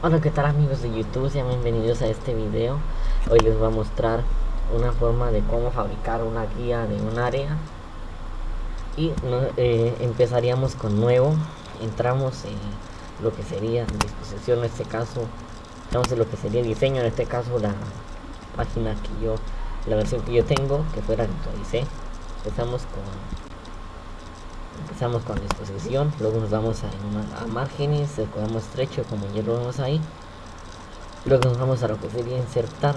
Hola qué tal amigos de YouTube, sean bienvenidos a este video. Hoy les voy a mostrar una forma de cómo fabricar una guía de un área. Y eh, empezaríamos con nuevo. Entramos en lo que sería disposición en este caso Entramos en lo que sería diseño, en este caso la página que yo, la versión que yo tengo Que fuera la que actualicé. Empezamos con empezamos con disposición luego nos vamos a, a márgenes el cuadrado estrecho como ya lo vemos ahí. Luego nos vamos a lo que sería insertar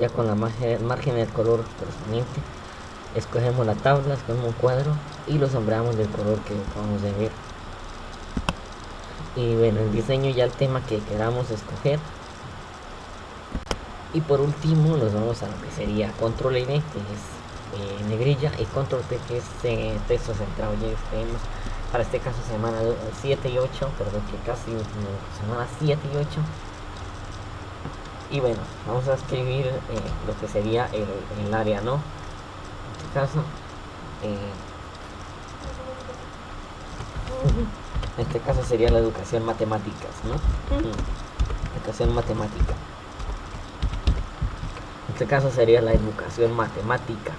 ya con la margen, margen del color correspondiente. Escogemos la tabla, escogemos un cuadro y lo sombreamos del color que vamos a ver. Y bueno el diseño ya el tema que queramos escoger. Y por último nos vamos a lo que sería control N que es eh, negrilla y control P que es eh, texto centrado ya tenemos para este caso semana 7 y 8 perdón que casi semana 7 y 8 y bueno vamos a escribir eh, lo que sería el, el, área no en este caso en este caso sería la educación matemáticas no educación matemática. En este caso sería la educación matemática.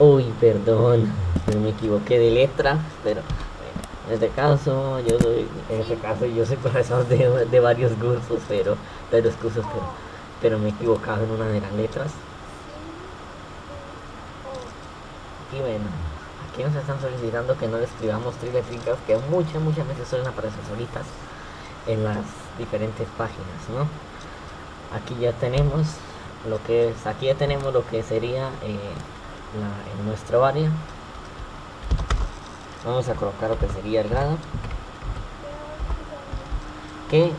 Uy, perdón, me equivoqué de letra, pero en este caso yo soy, en este caso yo soy profesor de, varios cursos, pero, pero cursos, pero, pero me he equivocado en una de las letras. Y bueno, aquí nos están solicitando que no le escribamos triletricas que muchas, muchas veces suelen aparecer solitas en las diferentes páginas, ¿no? Aquí ya tenemos lo que es aquí ya tenemos lo que sería eh, en nuestro área. Vamos a colocar lo que sería el grado. Que